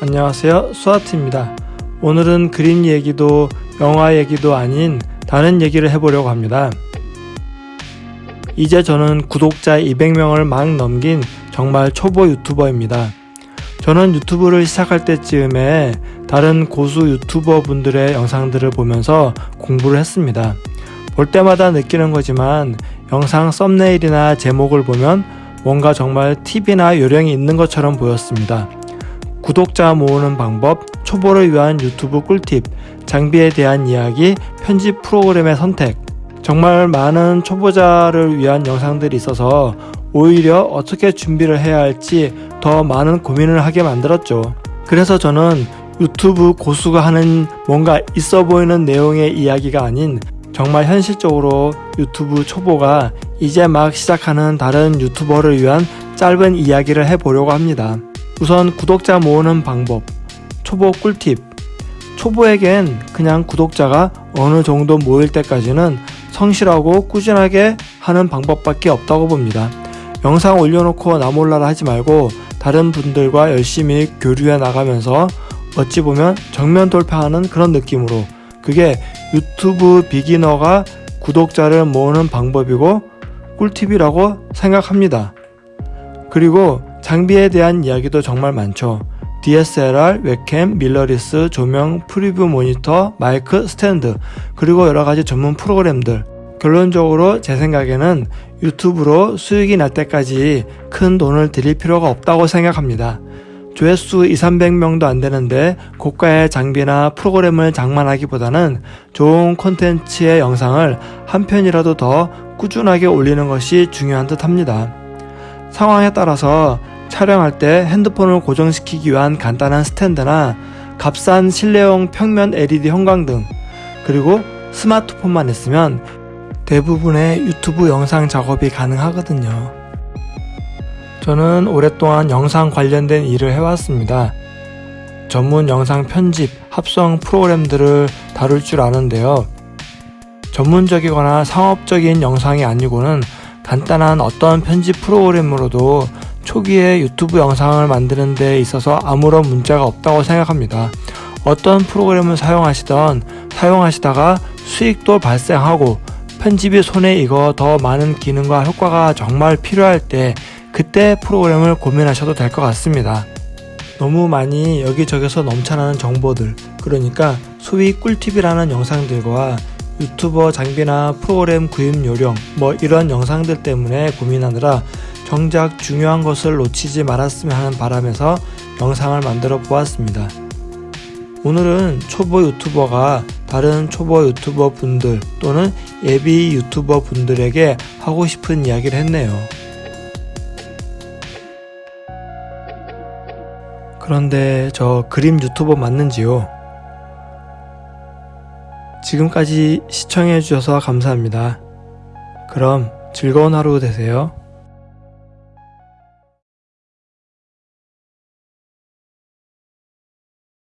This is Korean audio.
안녕하세요. 수아트입니다. 오늘은 그림 얘기도 영화 얘기도 아닌 다른 얘기를 해보려고 합니다. 이제 저는 구독자 200명을 막 넘긴 정말 초보 유튜버입니다. 저는 유튜브를 시작할 때쯤에 다른 고수 유튜버 분들의 영상들을 보면서 공부를 했습니다. 볼 때마다 느끼는 거지만 영상 썸네일이나 제목을 보면 뭔가 정말 팁이나 요령이 있는 것처럼 보였습니다. 구독자 모으는 방법, 초보를 위한 유튜브 꿀팁, 장비에 대한 이야기, 편집 프로그램의 선택. 정말 많은 초보자를 위한 영상들이 있어서 오히려 어떻게 준비를 해야 할지 더 많은 고민을 하게 만들었죠. 그래서 저는 유튜브 고수가 하는 뭔가 있어 보이는 내용의 이야기가 아닌 정말 현실적으로 유튜브 초보가 이제 막 시작하는 다른 유튜버를 위한 짧은 이야기를 해보려고 합니다. 우선 구독자 모으는 방법, 초보 꿀팁. 초보에겐 그냥 구독자가 어느 정도 모일 때까지는 성실하고 꾸준하게 하는 방법밖에 없다고 봅니다. 영상 올려놓고 나 몰라라 하지 말고 다른 분들과 열심히 교류해 나가면서 어찌 보면 정면 돌파하는 그런 느낌으로 그게 유튜브 beginner가 구독자를 모으는 방법이고 꿀팁이라고 생각합니다. 그리고 장비에 대한 이야기도 정말 많죠. DSLR, 웹캠, 밀러리스, 조명, preview 모니터, 마이크, 스탠드, 그리고 여러가지 전문 프로그램들. 결론적으로 제 생각에는 유튜브로 수익이 날 때까지 큰 돈을 들일 필요가 없다고 생각합니다. 조회수 2, 300명도 안 되는데 고가의 장비나 프로그램을 장만하기보다는 좋은 콘텐츠의 영상을 한 편이라도 더 꾸준하게 올리는 것이 중요한 듯 합니다. 상황에 따라서 촬영할 때 핸드폰을 고정시키기 위한 간단한 스탠드나 값싼 실내용 평면 LED 형광등 그리고 스마트폰만 있으면 대부분의 유튜브 영상 작업이 가능하거든요. 저는 오랫동안 영상 관련된 일을 해왔습니다. 전문 영상 편집, 합성 프로그램들을 다룰 줄 아는데요. 전문적이거나 상업적인 영상이 아니고는 간단한 어떤 편집 프로그램으로도 초기에 유튜브 영상을 만드는 데 있어서 아무런 문제가 없다고 생각합니다. 어떤 프로그램을 사용하시던 사용하시다가 수익도 발생하고 편집이 손에 익어 더 많은 기능과 효과가 정말 필요할 때 그때 프로그램을 고민하셔도 될 것 같습니다. 너무 많이 여기저기서 넘쳐나는 정보들 그러니까 소위 꿀팁이라는 영상들과 유튜버 장비나 프로그램 구입 요령 뭐 이런 영상들 때문에 고민하느라 정작 중요한 것을 놓치지 말았으면 하는 바람에서 영상을 만들어 보았습니다. 오늘은 초보 유튜버가 다른 초보 유튜버 분들 또는 예비 유튜버 분들에게 하고 싶은 이야기를 했네요. 그런데 저 그림 유튜버 맞는지요? 지금까지 시청해주셔서 감사합니다. 그럼 즐거운 하루 되세요.